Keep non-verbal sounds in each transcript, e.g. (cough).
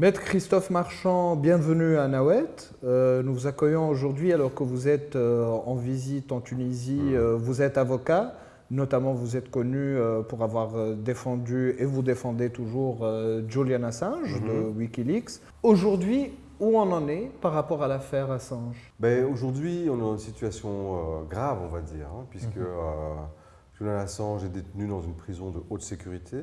Maître Christophe Marchand, bienvenue à Nawet. Euh, nous vous accueillons aujourd'hui alors que vous êtes euh, en visite en Tunisie. Mm. Euh, vous êtes avocat, notamment vous êtes connu pour avoir défendu et vous défendez toujours Julian Assange de Mm-hmm. Wikileaks. Aujourd'hui, où on en est par rapport à l'affaire Assange? Ben, Aujourd'hui, on est dans une situation grave, on va dire, hein, puisque Mhm. Julian Assange est détenu dans une prison de haute sécurité,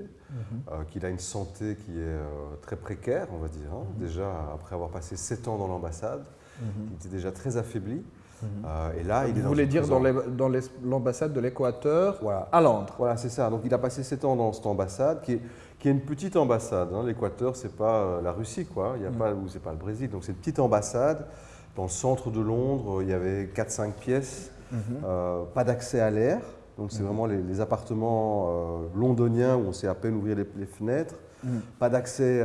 euh, qu'il a une santé qui est euh, très précaire, on va dire. hein. Déjà, après avoir passé 7 ans dans l'ambassade, il était déjà très affaibli. Euh, et là, il est Vous dans voulez dire prison. dans l'ambassade de l'Équateur Voilà. à Londres Voilà, c'est ça. Donc il a passé 7 ans dans cette ambassade, qui est, qui est une petite ambassade. hein. L'Équateur, c'est pas euh, la Russie, quoi. Il y a pas, ou c'est pas le Brésil. Donc c'est une petite ambassade dans le centre de Londres. Il y avait 4-5 pièces, pas d'accès à l'air. Donc c'est vraiment les, les appartements euh, londoniens où on sait à peine ouvrir les, les fenêtres. Pas d'accès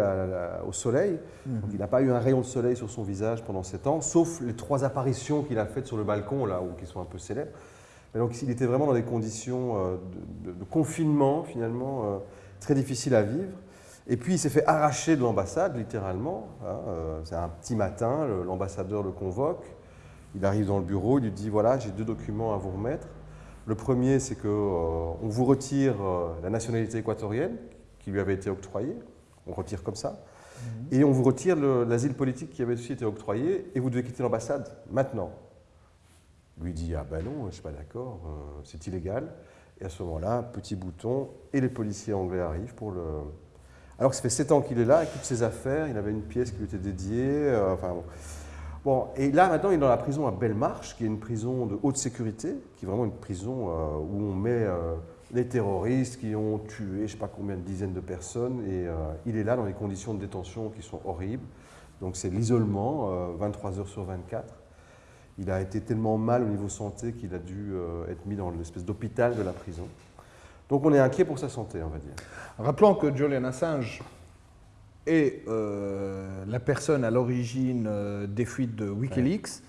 au soleil. Donc il n'a pas eu un rayon de soleil sur son visage pendant 7 ans, sauf les trois apparitions qu'il a faites sur le balcon, là, où, qui sont un peu célèbres. Mais donc il était vraiment dans des conditions euh, de, de- de confinement, finalement, euh, très difficiles à vivre. Et puis il s'est fait arracher de l'ambassade, littéralement. hein, C'est un petit matin, le- l'ambassadeur le convoque. Il arrive dans le bureau, il lui dit voilà, j'ai deux documents à vous remettre. Le premier, c'est que euh, on vous retire euh, la nationalité équatorienne qui lui avait été octroyée. On retire comme ça. Et on vous retire le- l'asile politique qui avait aussi été octroyé et vous devez quitter l'ambassade maintenant. Lui dit Ah ben non, je ne suis pas d'accord, euh, c'est illégal. Et à ce moment-là, petit bouton, et les policiers anglais arrivent pour le. Alors que ça fait 7 ans qu'il est là, avec toutes ses affaires, il avait une pièce qui lui était dédiée. enfin, bon. Bon, et là maintenant, il est dans la prison à Belmarsh, qui est une prison de haute sécurité, qui est vraiment une prison euh, où on met euh, les terroristes qui ont tué je ne sais pas combien de dizaines de personnes. Et euh, il est là dans des conditions de détention qui sont horribles. Donc c'est l'isolement, euh, 23 heures sur 24. Il a été tellement mal au niveau santé qu'il a dû être mis dans l'espèce d'hôpital de la prison. Donc on est inquiet pour sa santé, on va dire. Rappelons que Julian Assange est euh, la personne à l'origine euh, des fuites de Wikileaks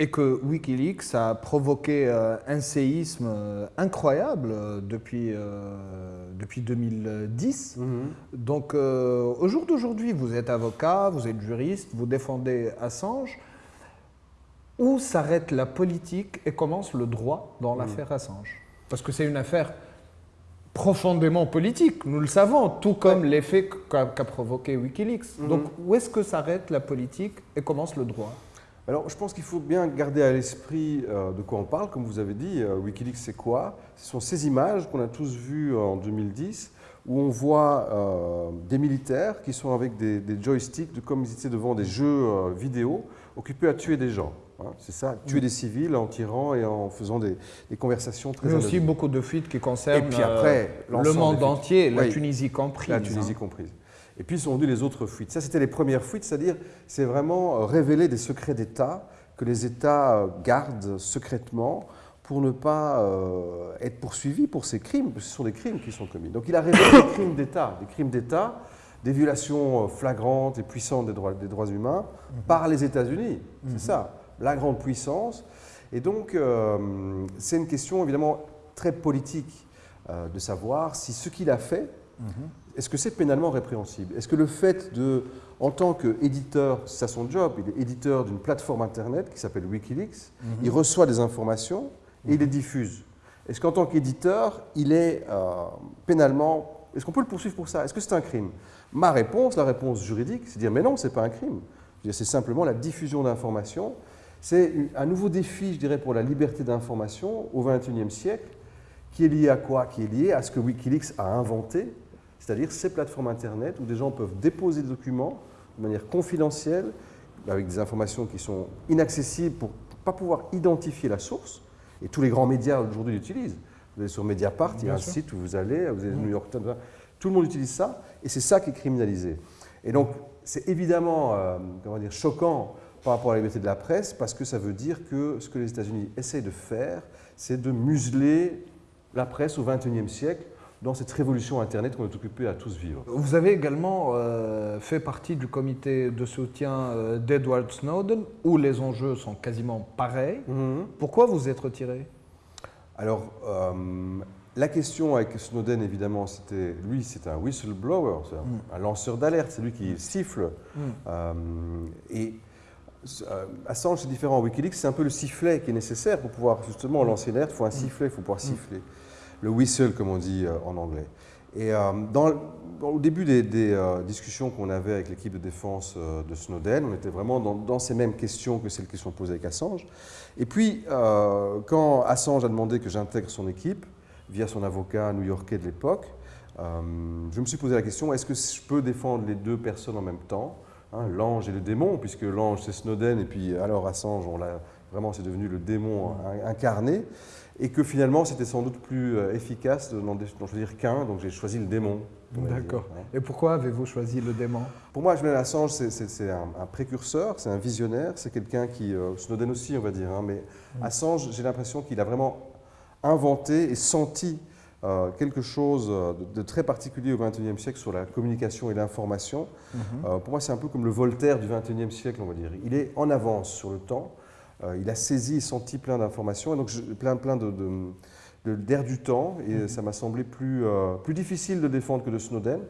et que Wikileaks a provoqué euh, un séisme euh, incroyable depuis, depuis 2010. Donc euh, au jour d'aujourd'hui, vous êtes avocat, vous êtes juriste, vous défendez Assange. Où s'arrête la politique et commence le droit dans l'affaire Assange? Parce que c'est une affaire profondément politique, nous le savons, tout comme l'effet qu'a provoqué Wikileaks. Mhm. Donc où est-ce que s'arrête la politique et commence le droit? Alors, je pense qu'il faut bien garder à l'esprit euh, de quoi on parle. Comme vous avez dit, euh, Wikileaks, c'est quoi? Ce sont ces images qu'on a tous vues en 2010, où on voit euh, des militaires qui sont avec des, des joysticks, de, comme ils étaient devant des jeux euh, vidéo, occupés à tuer des gens. Hein. c'est ça, tuer des civils en tirant et en faisant des, des conversations très Mais aussi beaucoup de fuites qui concernent Et puis après, euh, le monde entier, la Oui. Tunisie comprise. La Tunisie hein. comprise. Et puis sont venues les autres fuites. Ça, c'était les premières fuites, c'est-à-dire, c'est vraiment euh, révéler des secrets d'État que les États euh, gardent secrètement pour ne pas euh, être poursuivis pour ces crimes, parce que ce sont des crimes qui sont commis. Donc il a révélé des crimes d'État, des crimes d'État, des violations flagrantes et puissantes des droits, des droits humains par les États-Unis. C'est ça, la grande puissance. Et donc, euh, c'est une question évidemment très politique euh, de savoir si ce qu'il a fait, est-ce que c'est pénalement répréhensible? Est-ce que le fait de, en tant qu'éditeur, c'est ça son job, il est éditeur d'une plateforme Internet qui s'appelle Wikileaks, il reçoit des informations et il les diffuse. Est-ce qu'en tant qu'éditeur, il est euh, pénalement, est-ce qu'on peut le poursuivre pour ça? Est-ce que c'est un crime? Ma réponse, la réponse juridique, c'est de dire mais non, c'est pas un crime. C'est simplement la diffusion d'informations. C'est un nouveau défi, je dirais, pour la liberté d'information au XXIe siècle, qui est lié à quoi? Qui est lié à ce que Wikileaks a inventé, c'est-à-dire ces plateformes Internet où des gens peuvent déposer des documents de manière confidentielle, avec des informations qui sont inaccessibles pour ne pas pouvoir identifier la source. Et tous les grands médias aujourd'hui l'utilisent. Vous allez sur Mediapart, il y a un sûr. site où vous allez, vous avez le New York Times, tout le monde utilise ça, et c'est ça qui est criminalisé. Et donc, c'est évidemment euh, comment dire, choquant par rapport à la liberté de la presse, parce que ça veut dire que ce que les États-Unis essayent de faire, c'est de museler la presse au XXIe siècle dans cette révolution Internet qu'on est occupé à tous vivre. Vous avez également euh, fait partie du comité de soutien euh, d'Edward Snowden, où les enjeux sont quasiment pareils. Pourquoi vous êtes retiré? Alors, euh, la question avec Snowden, évidemment, c'était lui, c'est un whistleblower, un, un lanceur d'alerte, c'est lui qui siffle. Euh, et Assange, c'est différent. Wikileaks, c'est un peu le sifflet qui est nécessaire pour pouvoir justement lancer l'alerte. Il faut un sifflet, il faut pouvoir siffler. Le whistle, comme on dit euh, en anglais. Et euh, dans, au début des, discussions qu'on avait avec l'équipe de défense de Snowden, on était vraiment dans, ces mêmes questions que celles qui sont posées avec Assange. Et puis, quand Assange a demandé que j'intègre son équipe, via son avocat new-yorkais de l'époque, je me suis posé la question, est-ce que je peux défendre les deux personnes en même temps? Hein, l'ange et le démon, puisque l'ange c'est Snowden, et puis alors Assange, on vraiment c'est devenu le démon incarné, et que finalement c'était sans doute plus euh, efficace d'en choisir qu'un, donc j'ai choisi le démon. D'accord. Hein. Et pourquoi avez-vous choisi le démon? Pour moi, Julian Assange, c'est un, précurseur, c'est un visionnaire, c'est quelqu'un qui, euh, Snowden aussi on va dire, hein, mais mm. Assange, j'ai l'impression qu'il a vraiment inventé et senti euh, quelque chose de, très particulier au XXIe siècle sur la communication et l'information. Mhm. Euh, pour moi, c'est un peu comme le Voltaire du XXIe siècle, on va dire. Il est en avance sur le temps. Euh, il a saisi et senti plein d'informations, et donc plein, plein de, d'air du temps, et mhm. ça m'a semblé plus, plus difficile de défendre que de Snowden.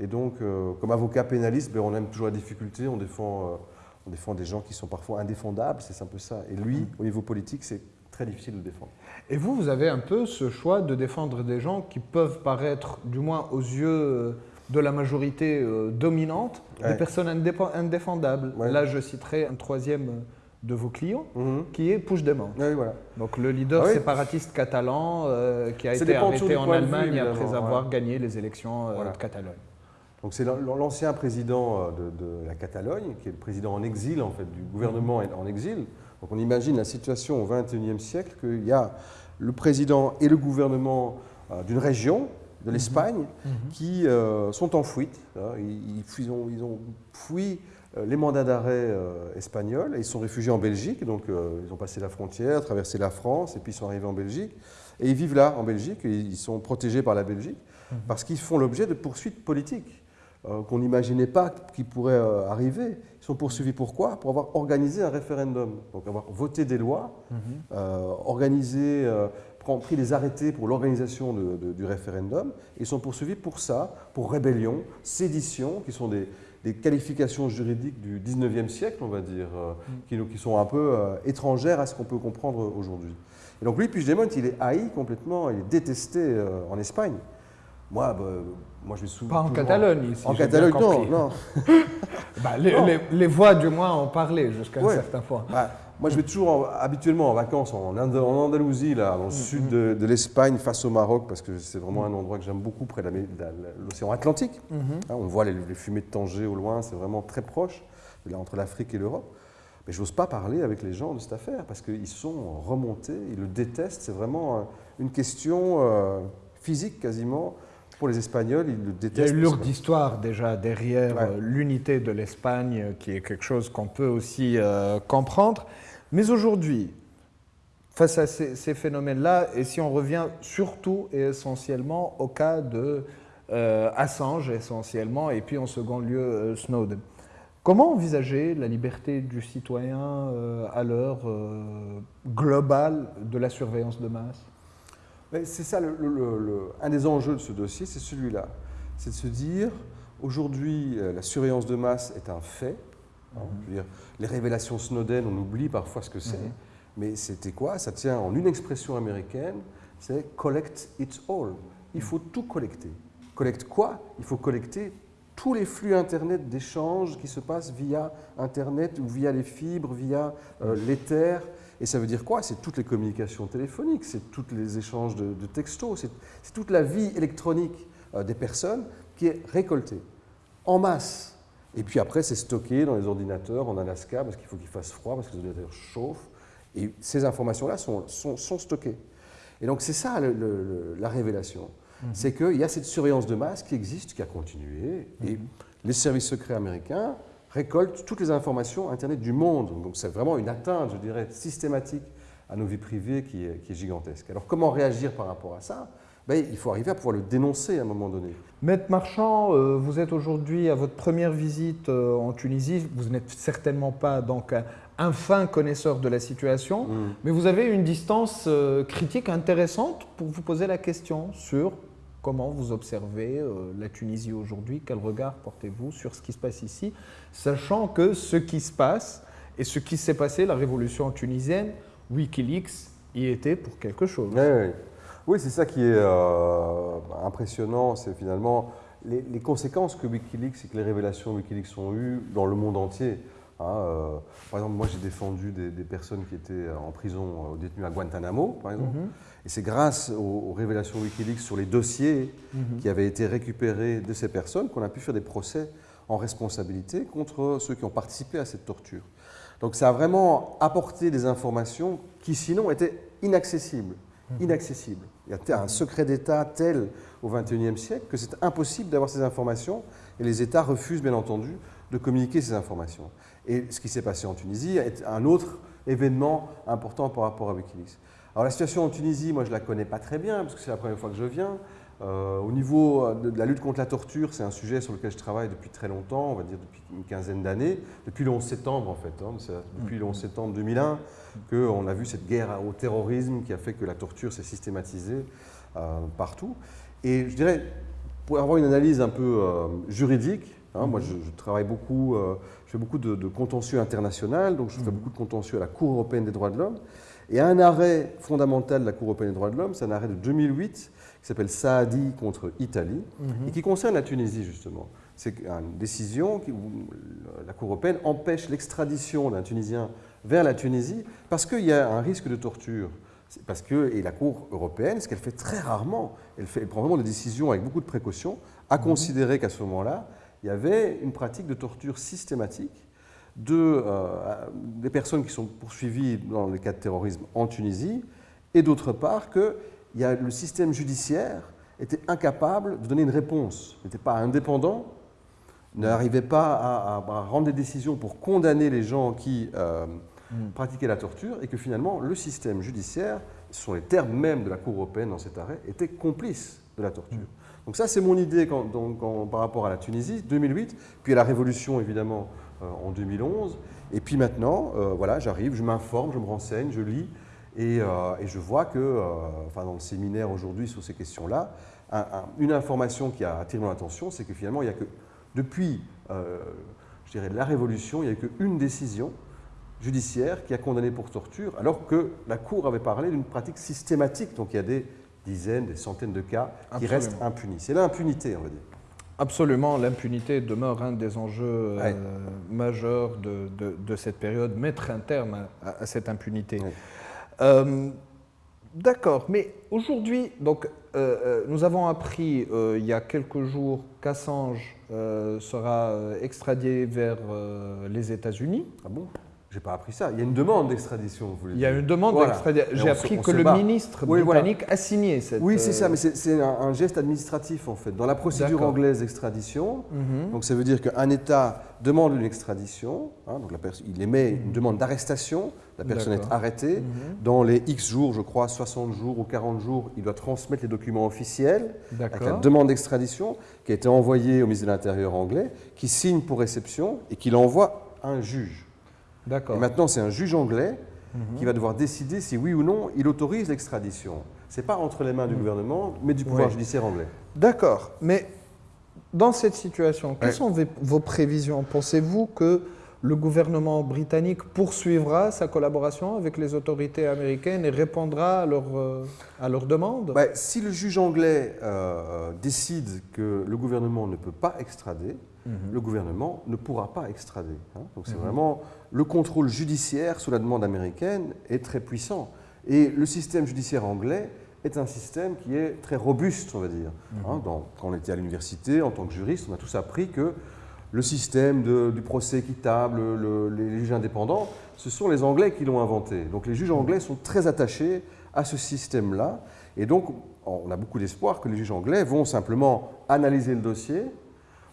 Et donc, comme avocat pénaliste, ben, on aime toujours la difficulté, on défend, on défend des gens qui sont parfois indéfendables, c'est un peu ça. Et lui, mhm. au niveau politique, c'est très difficile de défendre. Et vous, vous avez un peu ce choix de défendre des gens qui peuvent paraître, du moins aux yeux euh, de la majorité euh, dominante, des personnes indéfendables. Là, je citerai un troisième de vos clients, mhm. qui est Puigdemont. Oui, voilà. Donc le leader ah séparatiste catalan euh, qui a été arrêté en Allemagne après avoir gagné les élections de Catalogne. Donc c'est l'ancien président de, de, la Catalogne, qui est le président en exil, en fait, du gouvernement en exil, donc on imagine la situation au XXIe siècle qu'il y a le président et le gouvernement euh, d'une région, de mhm. l'Espagne, mhm. qui euh, sont en fuite. Hein. Ils, ont, ils, ont, fui euh, les mandats d'arrêt espagnols et ils sont réfugiés en Belgique. Donc ils ont passé la frontière, traversé la France et puis ils sont arrivés en Belgique. Et ils vivent là, en Belgique, et ils sont protégés par la Belgique mhm. parce qu'ils font l'objet de poursuites politiques. Euh, qu'on n'imaginait pas qui pourraient euh, arriver. Ils sont poursuivis pourquoi Pour avoir organisé un référendum, donc avoir voté des lois, mhm. euh, organisé, pris des arrêtés pour l'organisation du référendum. Ils sont poursuivis pour ça, pour rébellion, sédition, qui sont des, qualifications juridiques du 19e siècle, on va dire, mhm. qui, sont un peu étrangères à ce qu'on peut comprendre aujourd'hui. Et donc lui, Puigdemont, il est haï complètement, il est détesté en Espagne. Moi, bah, moi, je suis Pas en Catalogne, ici. En Catalogne, non. non. (laughs) bah, les, voix, du moins, en parlaient jusqu'à un certain point. Bah, moi, je vais toujours habituellement en vacances en, Andalousie, là, dans le mm, sud de, l'Espagne, face au Maroc, parce que c'est vraiment un endroit que j'aime beaucoup, près de l'océan Atlantique. Mm-hmm. Hein, on voit les, fumées de Tanger au loin, c'est vraiment très proche, là, entre l'Afrique et l'Europe. Mais je n'ose pas parler avec les gens de cette affaire, parce qu'ils sont remontés, ils le détestent. C'est vraiment euh, une question euh, physique quasiment pour les Espagnols, ils le détestent. Il y a une lourde histoire déjà derrière euh, l'unité de l'Espagne, euh, qui est quelque chose qu'on peut aussi euh, comprendre. Mais aujourd'hui, face à ces, phénomènes-là, et si on revient surtout et essentiellement au cas de Assange, essentiellement, et puis en second lieu Snowden, comment envisager la liberté du citoyen à l'heure globale de la surveillance de masse? C'est ça, un des enjeux de ce dossier, c'est celui-là. C'est de se dire, aujourd'hui, euh, la surveillance de masse est un fait. Hein, mhm. les révélations Snowden, on oublie parfois ce que c'est. Mhm. Mais c'était quoi? Ça tient en une expression américaine, c'est collect it all. Il faut tout collecter. Collecte quoi? Il faut collecter tous les flux Internet d'échanges qui se passent via Internet ou via les fibres, via euh, l'éther. Et ça veut dire quoi? C'est toutes les communications téléphoniques, c'est tous les échanges de, textos, c'est toute la vie électronique euh, des personnes qui est récoltée en masse. Et puis après, c'est stocké dans les ordinateurs en Alaska parce qu'il faut qu'il fasse froid, parce que les ordinateurs chauffent. Et ces informations-là sont, sont, stockées. Et donc c'est ça la révélation. Mhm. C'est qu'il y a cette surveillance de masse qui existe, qui a continué. Et mhm. les services secrets américains récolte toutes les informations Internet du monde. Donc c'est vraiment une atteinte, je dirais, systématique à nos vies privées qui est, gigantesque. Alors comment réagir par rapport à ça? Ben, Il faut arriver à pouvoir le dénoncer à un moment donné. Maître Marchand, euh, vous êtes aujourd'hui à votre première visite euh, en Tunisie. Vous n'êtes certainement pas donc un fin connaisseur de la situation, Mm. mais vous avez une distance euh, critique intéressante pour vous poser la question sur comment vous observez euh, la Tunisie aujourd'hui, quel regard portez-vous sur ce qui se passe ici, sachant que ce qui se passe et ce qui s'est passé, la révolution tunisienne, Wikileaks y était pour quelque chose. Ouais, ouais. Oui, c'est ça qui est euh, impressionnant, c'est finalement les conséquences que Wikileaks et que les révélations Wikileaks ont eues dans le monde entier. Hein, euh, par exemple, moi j'ai défendu des, des personnes qui étaient en prison, euh, détenues à Guantanamo, par exemple. Mhm. Et c'est grâce aux, aux révélations Wikileaks sur les dossiers Mhm. qui avaient été récupérés de ces personnes qu'on a pu faire des procès en responsabilité contre ceux qui ont participé à cette torture. Donc ça a vraiment apporté des informations qui sinon étaient inaccessibles. inaccessibles. Il y a un secret d'État tel au XXIe siècle que c'est impossible d'avoir ces informations et les États refusent bien entendu de communiquer ces informations. Et ce qui s'est passé en Tunisie est un autre événement important par rapport à Wikileaks. Alors la situation en Tunisie, moi je la connais pas très bien parce que c'est la première fois que je viens. Euh, au niveau de, de la lutte contre la torture, c'est un sujet sur lequel je travaille depuis très longtemps, on va dire depuis une quinzaine d'années, depuis le 11 septembre en fait. hein. Depuis le 11 septembre 2001 qu'on a vu cette guerre au terrorisme qui a fait que la torture s'est systématisée euh, partout. Et je dirais, pour avoir une analyse un peu euh, juridique, hein, moi je, je travaille beaucoup, euh, je fais beaucoup de, de contentieux international, donc je fais beaucoup de contentieux à la Cour européenne des droits de l'homme. Et un arrêt fondamental de la Cour européenne des droits de l'homme, c'est un arrêt de 2008 qui s'appelle Saadi contre Italie et qui concerne la Tunisie justement. C'est une décision où la Cour européenne empêche l'extradition d'un Tunisien vers la Tunisie parce qu'il y a un risque de torture. Parce que, et la Cour européenne, ce qu'elle fait très rarement, elle, fait, elle prend vraiment des décisions avec beaucoup de précautions, a considéré qu'à ce moment-là, il y avait une pratique de torture systématique de, euh, des personnes qui sont poursuivies dans les cas de terrorisme en Tunisie, et d'autre part que il y a, le système judiciaire était incapable de donner une réponse, n'était pas indépendant, n'arrivait pas à, à- à rendre des décisions pour condamner les gens qui euh, pratiquaient la torture, et que finalement le système judiciaire, ce sont les termes même de la Cour européenne dans cet arrêt, était complice de la torture. Donc ça, c'est mon idée quand- par rapport à la Tunisie, 2008, puis à la révolution évidemment euh, en 2011. Et puis maintenant, euh, voilà, j'arrive, je m'informe, je me renseigne, je lis, et, euh, je vois que, enfin, dans le séminaire aujourd'hui sur ces questions-là, un- un- une information qui a attiré mon attention, c'est que finalement, il n'y a que, depuis, je dirais, la révolution, il n'y a qu'une décision judiciaire qui a condamné pour torture, alors que la Cour avait parlé d'une pratique systématique. Donc il y a des dizaines, des centaines de cas qui Absolument. restent impunis. C'est l'impunité, on va dire. Absolument, l'impunité demeure un des enjeux euh, majeurs de, de- de cette période, mettre un terme à, à cette impunité. Ouais. Euh, D'accord, mais aujourd'hui, donc, euh, nous avons appris il y a quelques jours qu'Assange sera extradé vers les États-Unis. Ah bon? J'ai pas appris ça. Il y a une demande d'extradition, vous voulez Il y a dire. une demande Voilà. d'extradition. J'ai se- appris que le bat. ministre Oui, voilà. britannique a signé cette. Oui, c'est ça, euh, mais c'est un, un geste administratif en fait. Dans la procédure anglaise d'extradition, mhm. donc ça veut dire qu'un État demande une extradition, hein, donc la il émet une demande d'arrestation, la personne est arrêtée. Mhm. Dans les X jours, je crois 60 jours ou 40 jours, il doit transmettre les documents officiels avec la demande d'extradition qui a été envoyée au ministre de l'Intérieur anglais, qui signe pour réception et qui l'envoie à un juge. Et maintenant, c'est un juge anglais Mhm. qui va devoir décider si oui ou non il autorise l'extradition. Ce n'est pas entre les mains du gouvernement, mais du pouvoir Ouais. judiciaire anglais. D'accord, mais dans cette situation, quelles Ouais. sont vos prévisions? Pensez-vous que le gouvernement britannique poursuivra sa collaboration avec les autorités américaines et répondra à leurs euh, à leurs demandes Bah, si le juge anglais euh, décide que le gouvernement ne peut pas extrader, Mhm. le gouvernement ne pourra pas extrader. hein. Donc c'est vraiment le contrôle judiciaire sous la demande américaine est très puissant. Et le système judiciaire anglais est un système qui est très robuste, on va dire. Hein, dans- quand on était à l'université, en tant que juriste, on a tous appris que le système de- du procès équitable, le- les juges indépendants, ce sont les Anglais qui l'ont inventé. Donc les juges anglais sont très attachés à ce système-là. Et donc, on a beaucoup d'espoir que les juges anglais vont simplement analyser le dossier,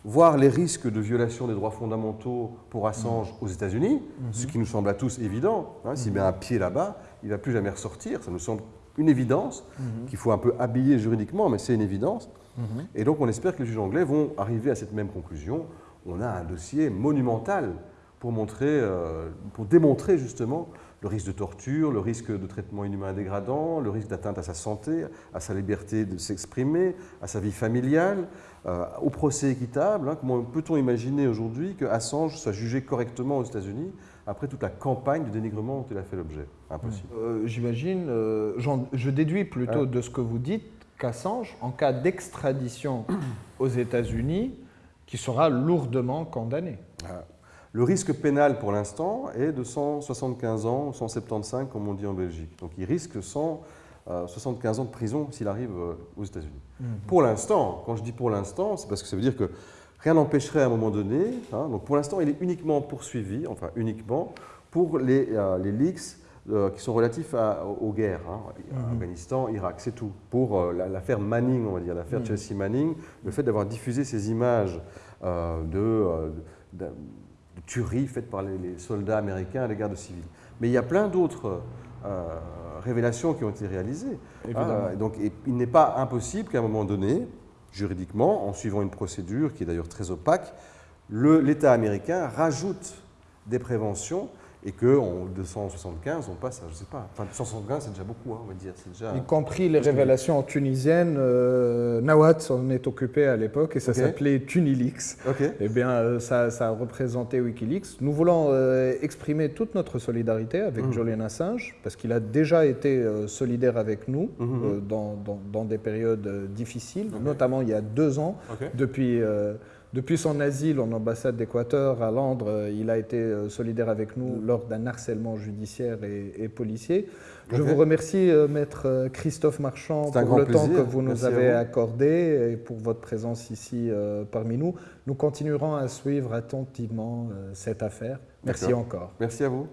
voir les risques de violation des droits fondamentaux pour Assange aux États-Unis, ce qui nous semble à tous évident. hein. S'il met un pied là-bas, il ne va plus jamais ressortir. Ça nous semble une évidence qu'il faut un peu habiller juridiquement, mais c'est une évidence. Et donc, on espère que les juges anglais vont arriver à cette même conclusion. On a un dossier monumental pour, montrer, euh, pour démontrer justement le risque de torture, le risque de traitement inhumain dégradant, le risque d'atteinte à sa santé, à sa liberté de s'exprimer, à sa vie familiale, euh, au procès équitable. Hein. Comment peut-on imaginer aujourd'hui que Assange soit jugé correctement aux États-Unis après toute la campagne de dénigrement dont il a fait l'objet? Impossible. Euh, j'imagine, euh, je déduis plutôt de ce que vous dites qu'Assange, en cas d'extradition aux États-Unis, qui sera lourdement condamné. Ah. Le risque pénal pour l'instant est de 175 ans, 175 comme on dit en Belgique. Donc il risque 175 euh, ans de prison s'il arrive euh, aux États-Unis. Mhm. Pour l'instant, quand je dis pour l'instant, c'est parce que ça veut dire que rien n'empêcherait à un moment donné. Hein, donc pour l'instant, il est uniquement poursuivi, enfin uniquement, pour les, euh, les leaks qui sont relatifs aux guerres, hein, mhm. Afghanistan, Irak, c'est tout. Pour l'affaire Manning, on va dire, l'affaire mhm. Chelsea Manning, le fait d'avoir diffusé ces images de, de tueries faites par les, soldats américains à l'égard de civils. Mais il y a plein d'autres euh, révélations qui ont été réalisées. Ah, donc il n'est pas impossible qu'à un moment donné, juridiquement, en suivant une procédure qui est d'ailleurs très opaque, l'État américain rajoute des préventions et qu'en 275, on passe à, je ne sais pas, enfin 275 c'est déjà beaucoup, hein, on va dire. Déjà, y compris les révélations tunisiennes, euh, Nawat s'en est occupé à l'époque et ça s'appelait Tunilix. Et Eh bien, euh, ça, ça, a représenté Wikileaks. Nous voulons euh, exprimer toute notre solidarité avec mmh. Julian Assange parce qu'il a déjà été euh, solidaire avec nous mmh. dans, dans, dans, des périodes difficiles, notamment il y a deux ans, depuis depuis son asile en ambassade d'Équateur à Londres, euh, il a été euh, solidaire avec nous lors d'un harcèlement judiciaire et, policier. Je vous remercie, euh, maître Christophe Marchand, pour le temps que vous nous avez accordé et pour votre présence ici parmi nous. Nous continuerons à suivre attentivement cette affaire. Merci encore. Merci à vous.